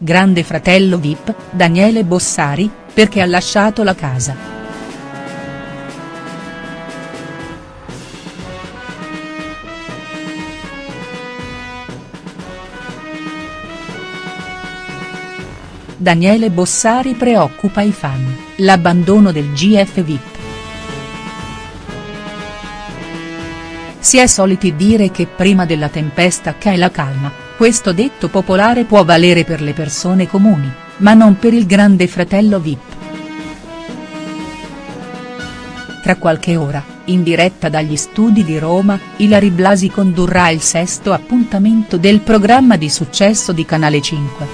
grande fratello Vip, Daniele Bossari, perché ha lasciato la casa. Daniele Bossari preoccupa i fan, l'abbandono del GF Vip. Si è soliti dire che prima della tempesta c'è la calma, questo detto popolare può valere per le persone comuni, ma non per il grande fratello Vip. Tra qualche ora, in diretta dagli studi di Roma, Ilari Blasi condurrà il sesto appuntamento del programma di successo di Canale 5.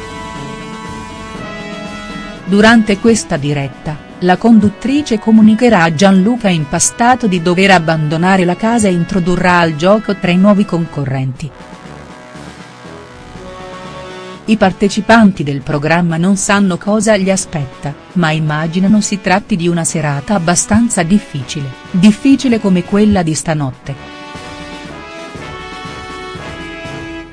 Durante questa diretta, la conduttrice comunicherà a Gianluca Impastato di dover abbandonare la casa e introdurrà al gioco tre nuovi concorrenti. I partecipanti del programma non sanno cosa gli aspetta, ma immaginano si tratti di una serata abbastanza difficile, difficile come quella di stanotte.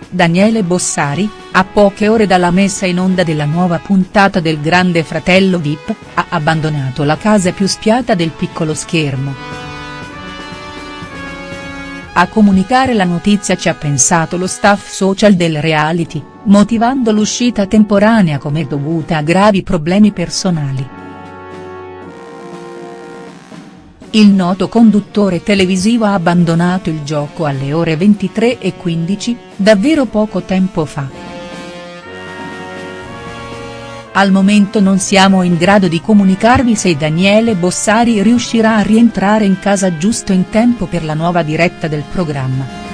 Daniele Bossari, a poche ore dalla messa in onda della nuova puntata del Grande Fratello Vip, ha abbandonato la casa più spiata del piccolo schermo. A comunicare la notizia ci ha pensato lo staff social del reality, motivando l'uscita temporanea come dovuta a gravi problemi personali. Il noto conduttore televisivo ha abbandonato il gioco alle ore 23.15, davvero poco tempo fa. Al momento non siamo in grado di comunicarvi se Daniele Bossari riuscirà a rientrare in casa giusto in tempo per la nuova diretta del programma.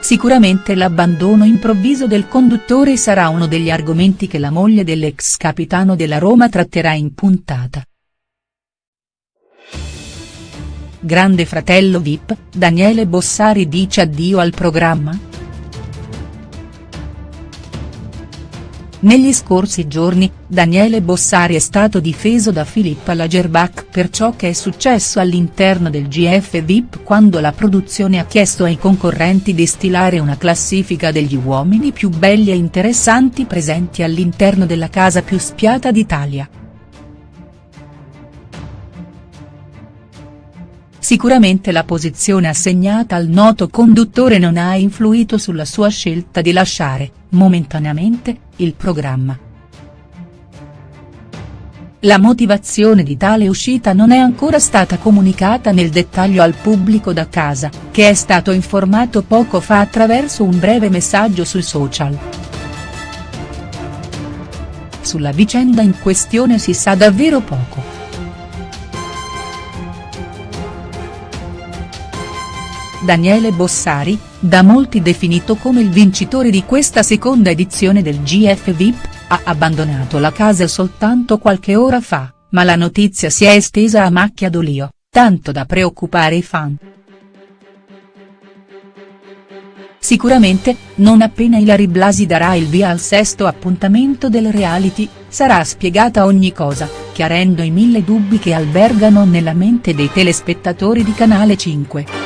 Sicuramente l'abbandono improvviso del conduttore sarà uno degli argomenti che la moglie dell'ex capitano della Roma tratterà in puntata. Grande fratello Vip, Daniele Bossari dice addio al programma?. Negli scorsi giorni, Daniele Bossari è stato difeso da Filippa Lagerbach per ciò che è successo all'interno del GF Vip quando la produzione ha chiesto ai concorrenti di stilare una classifica degli uomini più belli e interessanti presenti all'interno della casa più spiata d'Italia. Sicuramente la posizione assegnata al noto conduttore non ha influito sulla sua scelta di lasciare, momentaneamente, il programma. La motivazione di tale uscita non è ancora stata comunicata nel dettaglio al pubblico da casa, che è stato informato poco fa attraverso un breve messaggio sui social. Sulla vicenda in questione si sa davvero poco. Daniele Bossari, da molti definito come il vincitore di questa seconda edizione del GF VIP, ha abbandonato la casa soltanto qualche ora fa, ma la notizia si è estesa a macchia d'olio, tanto da preoccupare i fan. Sicuramente, non appena Ilari Blasi darà il via al sesto appuntamento del reality, sarà spiegata ogni cosa, chiarendo i mille dubbi che albergano nella mente dei telespettatori di Canale 5.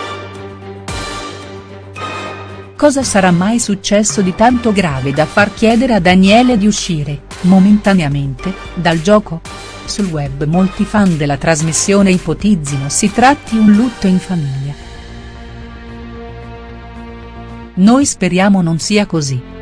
Cosa sarà mai successo di tanto grave da far chiedere a Daniele di uscire, momentaneamente, dal gioco? Sul web molti fan della trasmissione ipotizzino si tratti un lutto in famiglia. Noi speriamo non sia così.